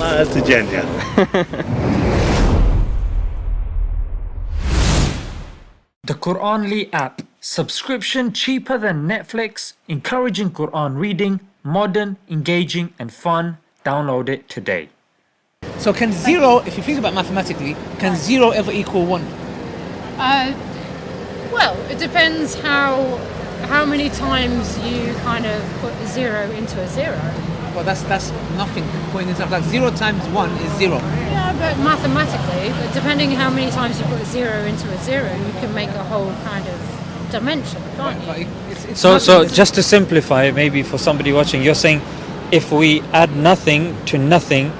Ma codziennie. The Quranly app. Subscription cheaper than Netflix, encouraging Quran reading, modern, engaging, and fun. Download it today. So can zero, if you think about mathematically, can zero ever equal one? Uh, well, it depends how how many times you kind of put a zero into a zero. Well, that's that's nothing. Putting it up like zero times one is zero. Yeah, but mathematically, but depending how many times you put a zero into a zero, you can make a whole kind of dimension, can't But you? it's, it's So, so just to simplify, maybe for somebody watching, you're saying if we add nothing to nothing,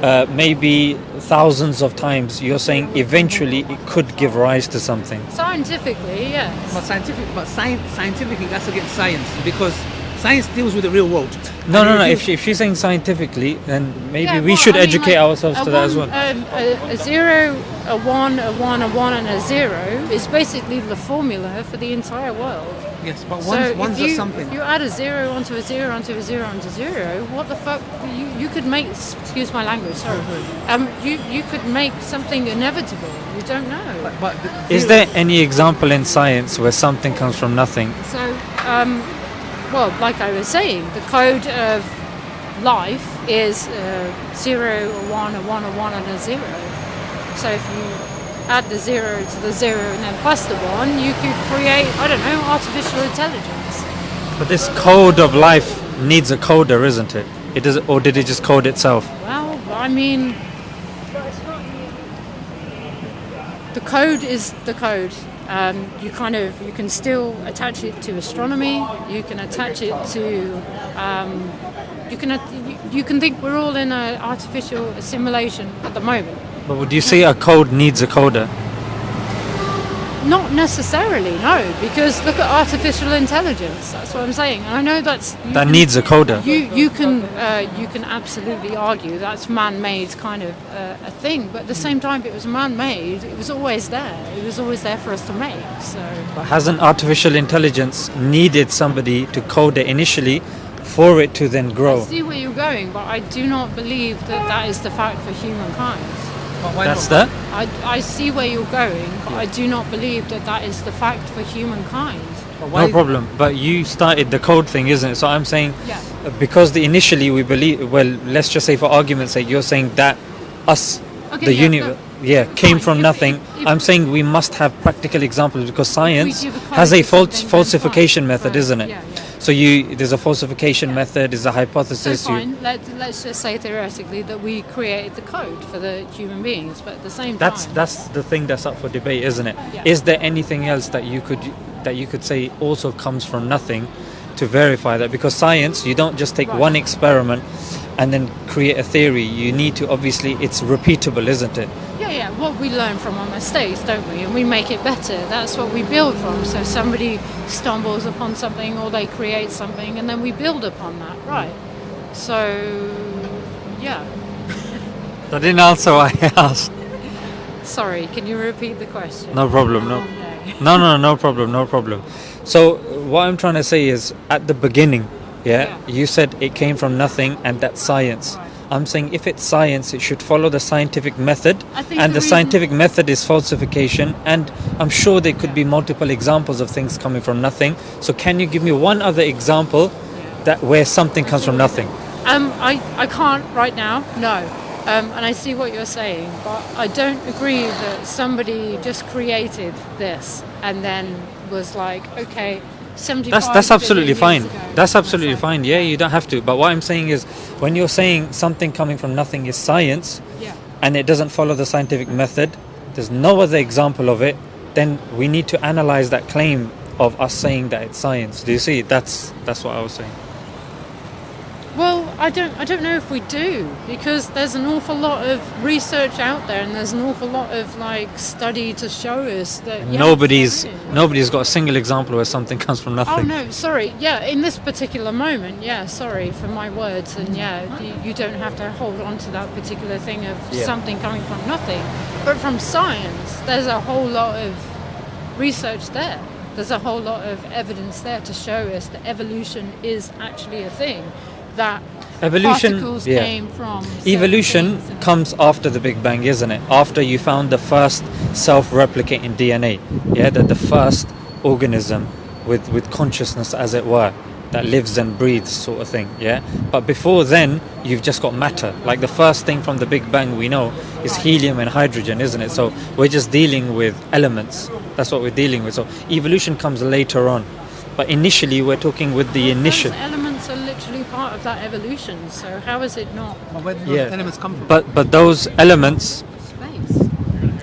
uh, maybe thousands of times, you're saying eventually it could give rise to something. Scientifically, yes. But scientific, but science, scientifically, that's against science because science deals with the real world. No, And no, no. If, she, if she's saying scientifically, then maybe Yeah, we well, should I mean, educate like, ourselves a to that as well. Um, a, a zero, a one, a one, a one, and a zero is basically the formula for the entire world. yes, but So one's, if one's you, a something. if you add a zero onto a zero onto a zero onto zero, what the fuck? You, you could make, excuse my language, sorry. Um, you, you could make something inevitable. You don't know. But, but the Is there any example in science where something comes from nothing? So, um, well, like I was saying, the code of life is uh, zero, a one, a one, a one, and a zero. So if you add the zero to the zero and then plus the one, you could create, I don't know, artificial intelligence. But this code of life needs a coder, isn't it? It does, or did it just code itself? Well, I mean, the code is the code. Um, you kind of you can still attach it to astronomy. You can attach it to um, you can you, you can think we're all in an artificial assimilation at the moment. But would you say a code needs a coder? Not necessarily, no, because look at artificial intelligence. That's what I'm saying. And I know that's That can- needs a coder. You you can uh, you can absolutely argue that's man-made kind of uh, a thing, but at the same time, if it was man-made, it was always there. It was always there for us to make. So Hasn't artificial intelligence needed somebody to code it initially for it to then grow. I see where you're going, but I do not believe that that is the fact for humankind. But That's not? that? I, I see where you're going, but I do not believe that that is the fact for humankind. No problem. But you started the code thing, isn't it? So I'm saying Yeah. because the initially we believe well, let's just say for argument's sake, you're saying that us Okay, the yeah, universe but- yeah came fine. from If- nothing. if- if- I'm saying we must have practical examples because science a has a false falsification method, Fine. isn't it? Yeah, yeah. So you there's a falsification method, there's a So hypothesis. you, fine, let, let's just say theoretically that we created the code for the human beings, but at the same That's time... that's the thing that's up for debate, isn't it? Is Yeah. there anything else that you could that you could say also comes from nothing to verify that? Because science, you don't just take Right. one experiment and then create a theory. You need to obviously it's repeatable, isn't it? Yeah, yeah. What we learn from our mistakes, don't we? And we make it better. That's what we build from. So somebody stumbles upon something or they create something and then we build upon that, mm. right? So, yeah. I didn't answer what I asked. Sorry, can you repeat the question? No problem. Oh, no. No, no, no problem, no problem. So what I'm trying to say is, at the beginning, yeah, Yeah. you said it came from nothing, and that's science. Right. I'm saying if it's science, it should follow the scientific method, and the the, scientific method is falsification. And I'm sure there could be multiple examples of things coming from nothing. So can you give me one other example that where something comes from nothing? Um, I, I can't right now, no. Um, and I see what you're saying, but I don't agree that somebody just created this and then was like, okay, 75 That's that's absolutely fine. ago. That's absolutely fine. Yeah, you don't have to. But what I'm saying is, when you're saying something coming from nothing is science, Yeah. and it doesn't follow the scientific method, there's no other example of it, then we need to analyze that claim of us saying that it's science. Do you see? That's that's what I was saying. I don't, I don't know if we do because there's an awful lot of research out there, and there's an awful lot of like study to show us that yes, nobody's nobody's got a single example where something comes from oh, nothing. Oh no, sorry. Yeah, in this particular moment, yeah, sorry for my words, and yeah, you, you don't have to hold on to that particular thing of Yeah. something coming from nothing, but from science, there's a whole lot of research there. There's a whole lot of evidence there to show us that evolution is actually a thing. That Evolution, particles yeah. came from. Evolution comes after the Big Bang, isn't it? After you found the first self-replicating DNA, yeah, that the first organism with with consciousness, as it were, that lives and breathes, sort of thing, yeah. But before then, you've just got matter. Like the first thing from the Big Bang we know is helium and hydrogen, isn't it? So we're just dealing with elements. That's what we're dealing with. So evolution comes later on, but initially we're talking with the initial. Those elements are literally part of that evolution. So how is it not But where do those Yeah. elements come from? But but those elements. space?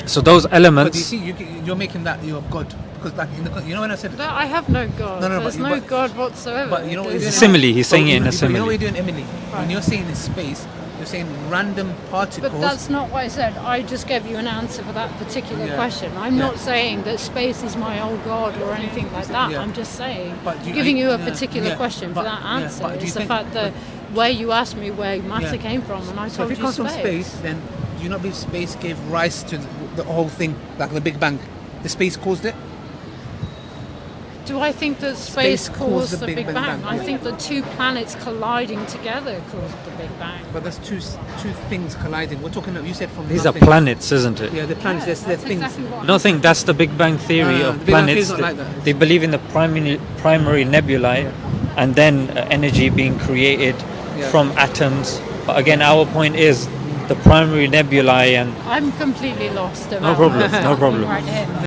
So those elements. But you see, you, you're making that your God. Because like in the, you know when I said That I have no God. No, no, There's but- no but- God whatsoever. But you know what There's you're It's a simile. He's saying it in a But You know simile. what you're doing, Emily? When you're saying in space, saying random particles. But that's not what I said. I just gave you an answer for that particular Yeah. question. I'm Yeah. not saying that space is my old god or anything like that. Yeah. I'm just saying, But you- giving you a particular question but- for that answer but is the think- fact that where you asked me where matter came from, and I so told if it you from space, then do you not believe space gave rise to the, the whole thing, like the Big Bang? The space caused it. Do I think that Space space, caused caused the the Big Big, Bang. Bang? I think the two planets colliding together caused the Big Bang. But there's two two things colliding. We're talking. You said from These are planets, isn't it? Yeah, the planets. Yeah, there's, there's that's things. exactly what I don't think that's the Big Bang theory No, no, of the Big Bang planets. theory's like that. They believe in the primary primary nebulae, and then uh, energy being created Yeah. from atoms. But again, our point is the primary nebulae and I'm completely lost. No problem, no problem. Right here.